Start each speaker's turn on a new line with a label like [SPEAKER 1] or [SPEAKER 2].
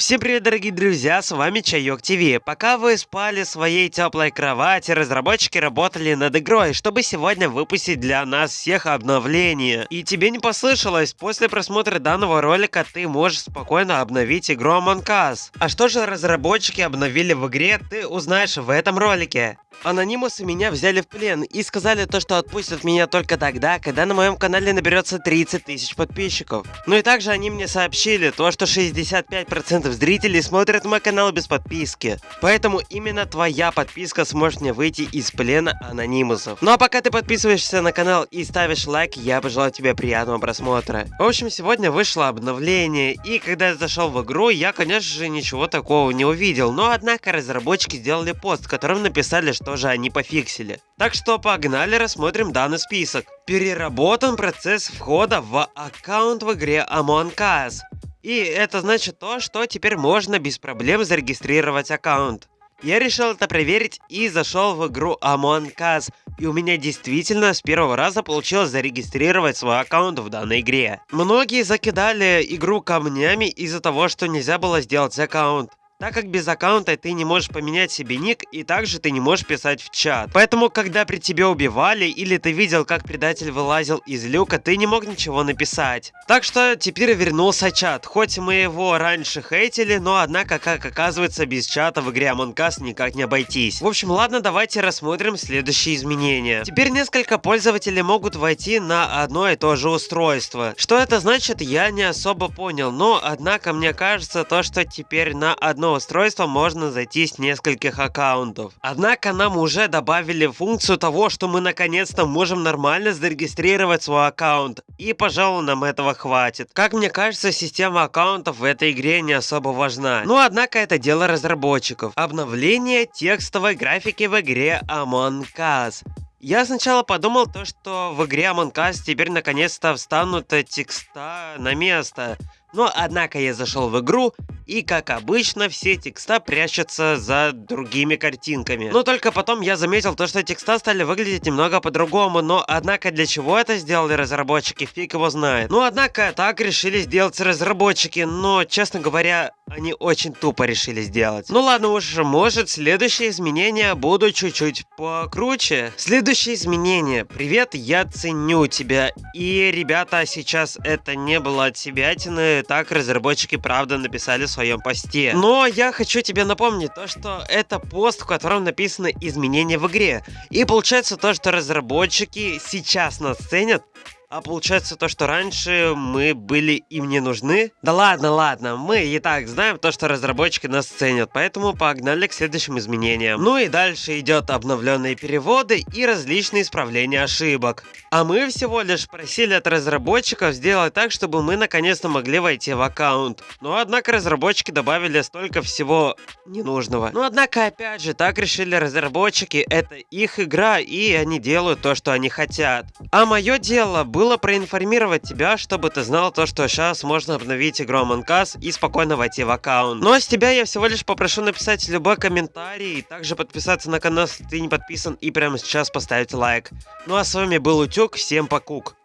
[SPEAKER 1] Всем привет, дорогие друзья, с вами Чайок ТВ. Пока вы спали в своей теплой кровати, разработчики работали над игрой, чтобы сегодня выпустить для нас всех обновления. И тебе не послышалось, после просмотра данного ролика ты можешь спокойно обновить игру Among Us. А что же разработчики обновили в игре, ты узнаешь в этом ролике. Анонимусы меня взяли в плен и сказали то, что отпустят меня только тогда, когда на моем канале наберется 30 тысяч подписчиков. Ну и также они мне сообщили то, что 65% зрителей смотрят мой канал без подписки. Поэтому именно твоя подписка сможет мне выйти из плена анонимусов. Ну а пока ты подписываешься на канал и ставишь лайк, я пожелаю тебе приятного просмотра. В общем, сегодня вышло обновление, и когда я зашел в игру, я, конечно же, ничего такого не увидел. Но однако разработчики сделали пост, в котором написали, что тоже они пофиксили. Так что погнали рассмотрим данный список. Переработан процесс входа в аккаунт в игре Among Us. И это значит то, что теперь можно без проблем зарегистрировать аккаунт. Я решил это проверить и зашел в игру Among Us, и у меня действительно с первого раза получилось зарегистрировать свой аккаунт в данной игре. Многие закидали игру камнями из-за того, что нельзя было сделать аккаунт так как без аккаунта ты не можешь поменять себе ник и также ты не можешь писать в чат. Поэтому, когда при тебе убивали или ты видел, как предатель вылазил из люка, ты не мог ничего написать. Так что теперь вернулся чат. Хоть мы его раньше хейтили, но однако, как оказывается, без чата в игре Among Us никак не обойтись. В общем, ладно, давайте рассмотрим следующие изменения. Теперь несколько пользователей могут войти на одно и то же устройство. Что это значит, я не особо понял, но однако мне кажется то, что теперь на одно устройство можно зайти с нескольких аккаунтов. Однако нам уже добавили функцию того, что мы наконец-то можем нормально зарегистрировать свой аккаунт. И пожалуй нам этого хватит. Как мне кажется, система аккаунтов в этой игре не особо важна. Но однако это дело разработчиков. Обновление текстовой графики в игре Among Us. Я сначала подумал то, что в игре Among Us теперь наконец-то встанут текста на место. Но однако я зашел в игру, и как обычно все текста прячутся за другими картинками. Но только потом я заметил то, что текста стали выглядеть немного по-другому, но однако для чего это сделали разработчики, фиг его знает. Ну однако так решили сделать разработчики, но честно говоря, они очень тупо решили сделать. Ну ладно уж, может следующие изменения будут чуть-чуть покруче. Следующее изменение. Привет, я ценю тебя. И ребята, сейчас это не было от себя, так разработчики правда написали в своем посте. Но я хочу тебе напомнить то, что это пост, в котором написаны изменения в игре. И получается то, что разработчики сейчас нас ценят, а получается то, что раньше мы были им не нужны? Да ладно, ладно, мы и так знаем то, что разработчики нас ценят, поэтому погнали к следующим изменениям. Ну и дальше идет обновленные переводы и различные исправления ошибок. А мы всего лишь просили от разработчиков сделать так, чтобы мы наконец-то могли войти в аккаунт. Но однако разработчики добавили столько всего ненужного. Но однако опять же, так решили разработчики, это их игра и они делают то, что они хотят. А мое дело было было проинформировать тебя, чтобы ты знал то, что сейчас можно обновить игру Among Us и спокойно войти в аккаунт. Ну а с тебя я всего лишь попрошу написать любой комментарий, и также подписаться на канал, если ты не подписан, и прямо сейчас поставить лайк. Ну а с вами был Утюг, всем покук.